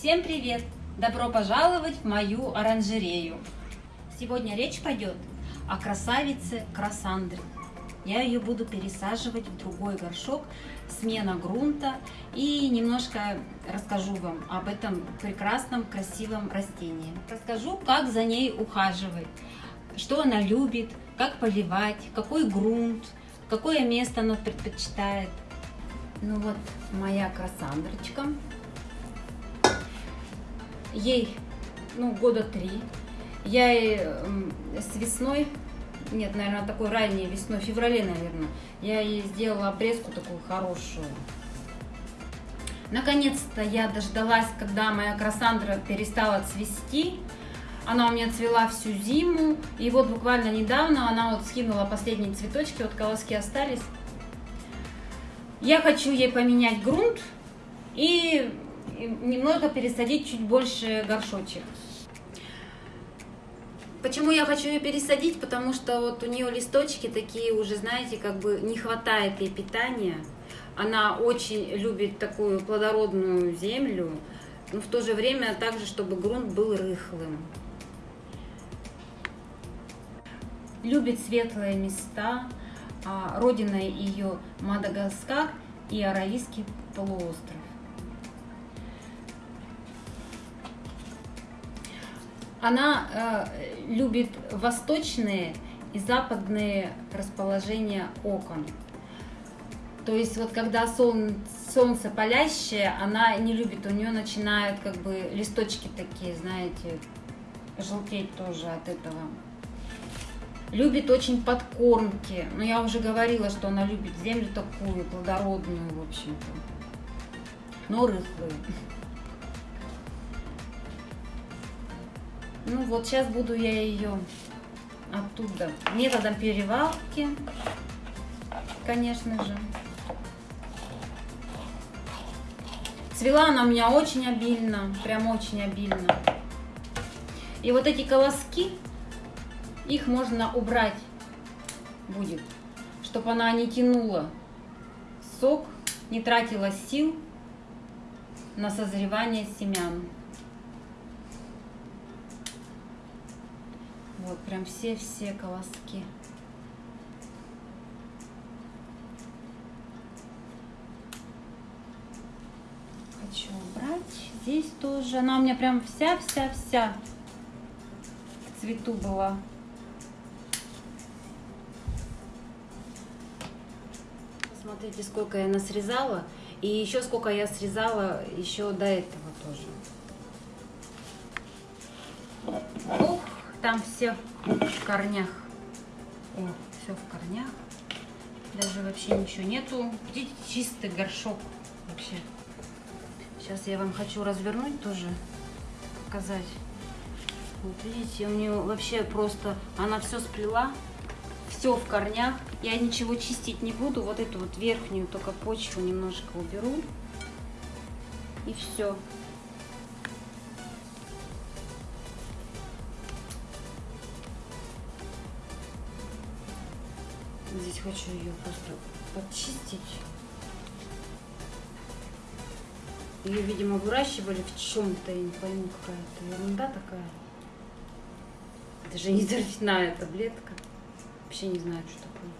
Всем привет! Добро пожаловать в мою оранжерею! Сегодня речь пойдет о красавице Красандре. Я ее буду пересаживать в другой горшок, смена грунта и немножко расскажу вам об этом прекрасном красивом растении. Расскажу, как за ней ухаживать, что она любит, как поливать, какой грунт, какое место она предпочитает. Ну вот моя красандрочка. Ей ну, года три. Я с весной, нет, наверное, такой ранней весной, в феврале, наверное, я ей сделала обрезку такую хорошую. Наконец-то я дождалась, когда моя красандра перестала цвести. Она у меня цвела всю зиму. И вот буквально недавно она вот скинула последние цветочки, вот колоски остались. Я хочу ей поменять грунт и немного пересадить чуть больше горшочек. Почему я хочу ее пересадить? Потому что вот у нее листочки такие уже, знаете, как бы не хватает ей питания. Она очень любит такую плодородную землю, но в то же время также, чтобы грунт был рыхлым. Любит светлые места, а, родиной ее Мадагаскар и Аравийский полуостров. Она э, любит восточные и западные расположения окон. То есть вот когда солнце, солнце палящее, она не любит, у нее начинают как бы листочки такие, знаете, желтеть тоже от этого любит очень подкормки. Но я уже говорила, что она любит землю такую, плодородную, в общем-то. Но рыхлую. Ну вот, сейчас буду я ее оттуда методом перевалки, конечно же. Цвела она у меня очень обильно, прям очень обильно. И вот эти колоски, их можно убрать будет, чтобы она не тянула сок, не тратила сил на созревание семян. Вот прям все-все колоски. Хочу убрать. Здесь тоже. Она у меня прям вся-вся-вся в цвету была. Смотрите, сколько я насрезала. И еще сколько я срезала еще до этого тоже. Там все в корнях. О, все в корнях. Даже вообще ничего нету. Видите, чистый горшок вообще. Сейчас я вам хочу развернуть тоже, показать. Вот видите, у нее вообще просто, она все сплела все в корнях. Я ничего чистить не буду. Вот эту вот верхнюю только почву немножко уберу. И все. Здесь хочу ее просто подчистить. Ее, видимо, выращивали в чем-то, я не пойму, какая-то ерунда такая. Это же не торфяная таблетка. Вообще не знаю, что такое.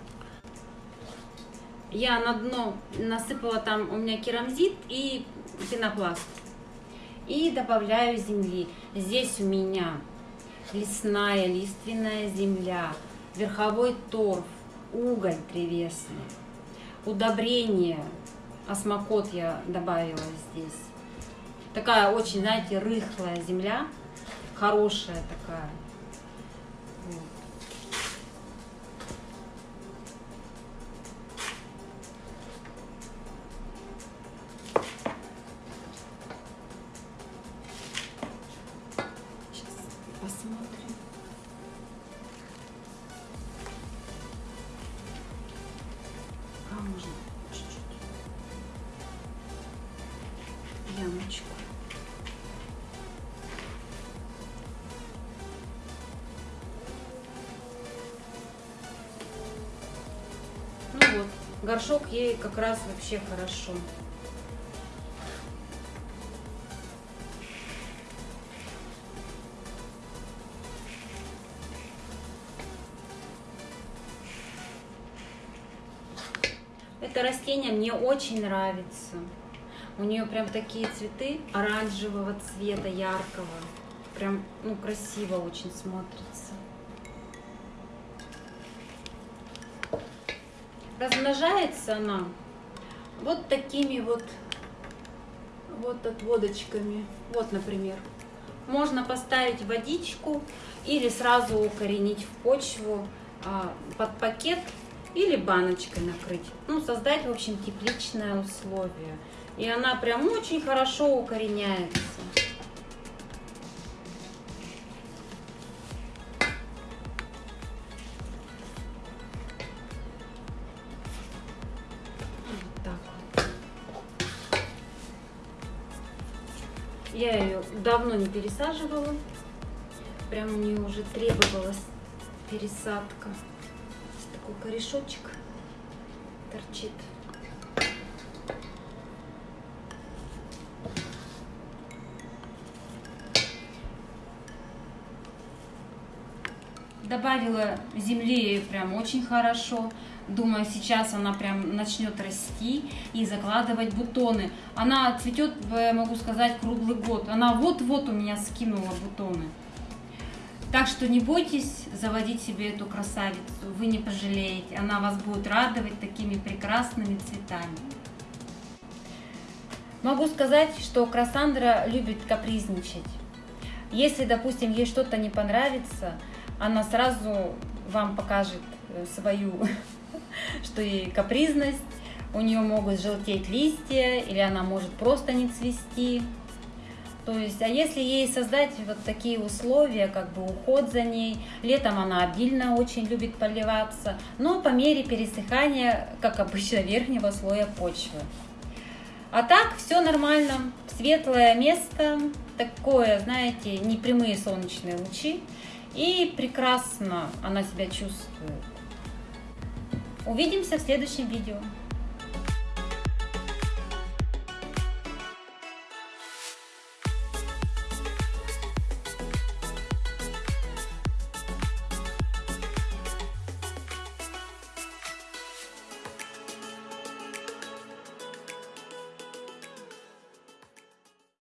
Я на дно насыпала там у меня керамзит и пенопласт. И добавляю земли. Здесь у меня лесная, лиственная земля, верховой торф, уголь древесный, удобрение, осмокот я добавила здесь. Такая очень, знаете, рыхлая земля, хорошая такая. ямочку. горшок ей как раз вообще хорошо. Это растение мне очень нравится. У нее прям такие цветы оранжевого цвета, яркого. Прям ну, красиво очень смотрится. Размножается она вот такими вот, вот отводочками. Вот, например. Можно поставить водичку или сразу укоренить в почву а, под пакет или баночкой накрыть. Ну, создать, в общем, тепличное условие. И она прям очень хорошо укореняется. Я ее давно не пересаживала. Прям мне уже требовалась пересадка. Такой корешочек торчит. Добавила земли прям очень хорошо. Думаю, сейчас она прям начнет расти и закладывать бутоны. Она цветет, могу сказать, круглый год. Она вот-вот у меня скинула бутоны. Так что не бойтесь заводить себе эту красавицу, вы не пожалеете. Она вас будет радовать такими прекрасными цветами. Могу сказать, что Красандра любит капризничать. Если, допустим, ей что-то не понравится, она сразу вам покажет э, свою, что ей капризность, у нее могут желтеть листья, или она может просто не цвести. То есть, а если ей создать вот такие условия, как бы уход за ней, летом она обильно очень любит поливаться, но по мере пересыхания, как обычно, верхнего слоя почвы. А так все нормально, светлое место, такое, знаете, непрямые солнечные лучи. И прекрасно она себя чувствует. Увидимся в следующем видео.